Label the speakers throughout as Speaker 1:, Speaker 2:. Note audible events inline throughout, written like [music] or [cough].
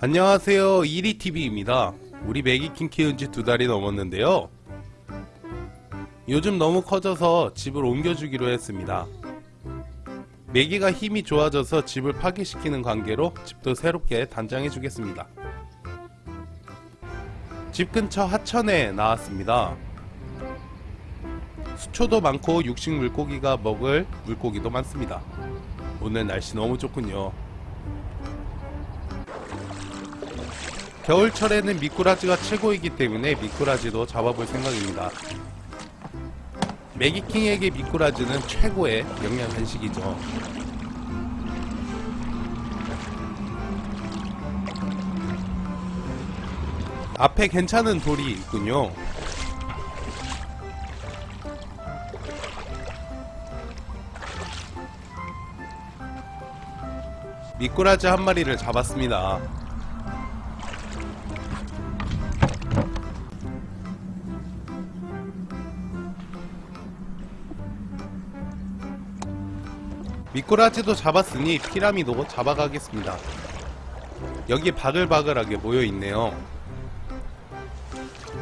Speaker 1: 안녕하세요. 이리TV입니다. 우리 매기킹 키운지 두 달이 넘었는데요. 요즘 너무 커져서 집을 옮겨주기로 했습니다. 매기가 힘이 좋아져서 집을 파괴시키는 관계로 집도 새롭게 단장해 주겠습니다. 집 근처 하천에 나왔습니다. 수초도 많고 육식 물고기가 먹을 물고기도 많습니다. 오늘 날씨 너무 좋군요 겨울철에는 미꾸라지가 최고이기 때문에 미꾸라지도 잡아볼 생각입니다. 매기킹에게 미꾸라지는 최고의 영양 간식이죠. 앞에 괜찮은 돌이 있군요. 미꾸라지 한 마리를 잡았습니다. 미꾸라지도 잡았으니 피라미도 잡아가겠습니다. 여기 바글바글하게 모여있네요.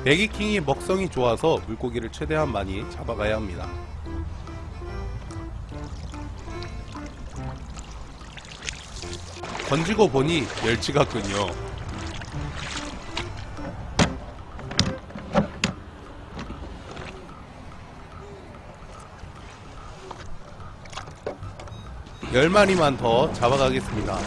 Speaker 1: 매기킹이 먹성이 좋아서 물고기를 최대한 많이 잡아가야 합니다. 던지고 보니 멸치 같군요. 열 마리만 더 잡아가겠습니다.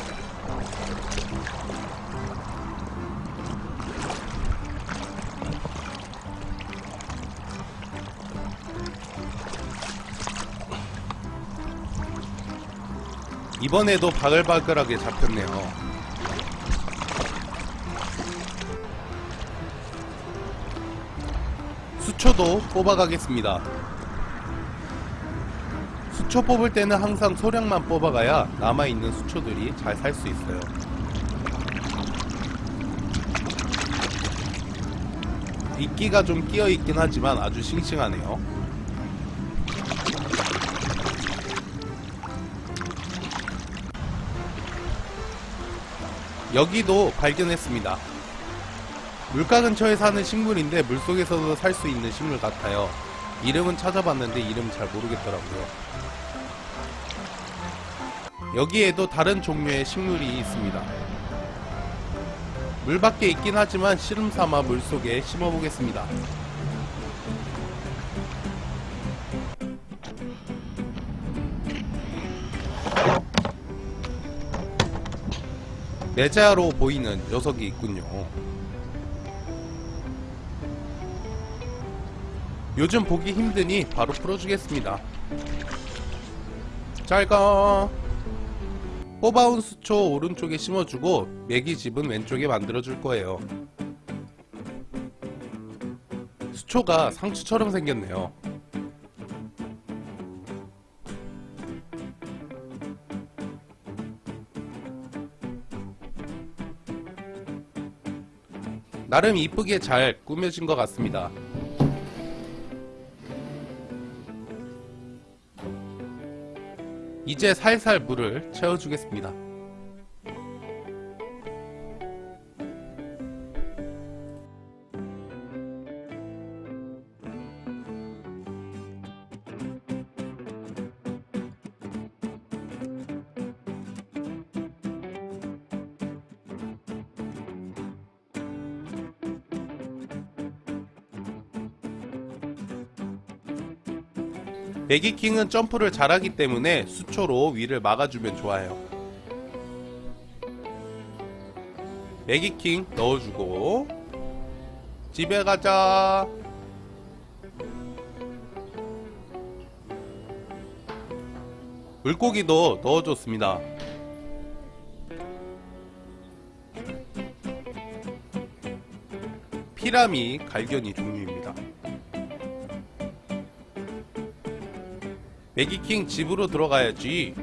Speaker 1: 이번에도 바글바글하게 잡혔네요. 수초도 뽑아가겠습니다. 수초 뽑을 때는 항상 소량만 뽑아가야 남아있는 수초들이 잘 살 수 있어요. 이끼가 좀 끼어있긴 하지만 아주 싱싱하네요. 여기도 발견했습니다. 물가 근처에 사는 식물인데 물속에서도 살 수 있는 식물 같아요. 이름은 찾아봤는데 이름 잘 모르겠더라고요. 여기에도 다른 종류의 식물이 있습니다. 물 밖에 있긴 하지만 씨름 삼아 물속에 심어보겠습니다. 메자로 보이는 녀석이 있군요. 요즘 보기 힘드니 바로 풀어주겠습니다. 잘가. 뽑아온 수초 오른쪽에 심어주고 매기집은 왼쪽에 만들어줄 거예요. 수초가 상추처럼 생겼네요. 나름 이쁘게 잘 꾸며진 것 같습니다. 이제 살살 물을 채워주겠습니다. 매기킹은 점프를 잘하기 때문에 수초로 위를 막아주면 좋아요. 매기킹 넣어주고 집에 가자. 물고기도 넣어줬습니다. 피라미 갈견이 종류입니다. 매기킹 집으로 들어가야지.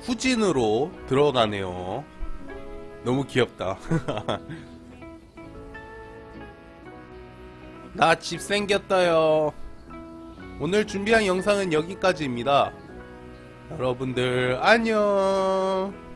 Speaker 1: 후진으로 들어가네요. 너무 귀엽다. [laughs] 나 집 생겼어요. 오늘 준비한 영상은 여기까지입니다. 여러분들 안녕.